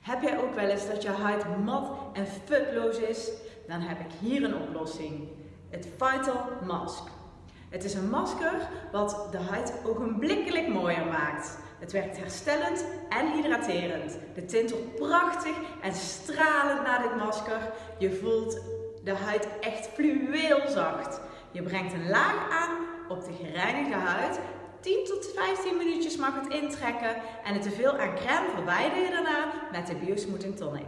Heb jij ook wel eens dat je huid mat en futloos is? Dan heb ik hier een oplossing. Het Vital Mask. Het is een masker wat de huid ogenblikkelijk mooier maakt. Het werkt herstellend en hydraterend. De tintelt prachtig en stralend na dit masker. Je voelt de huid echt fluweelzacht. Je brengt een laag aan op de gereinigde huid 10 tot 15 minuutjes mag het intrekken en het teveel aan crème verwijder je daarna met de Biosmoothing Tonic.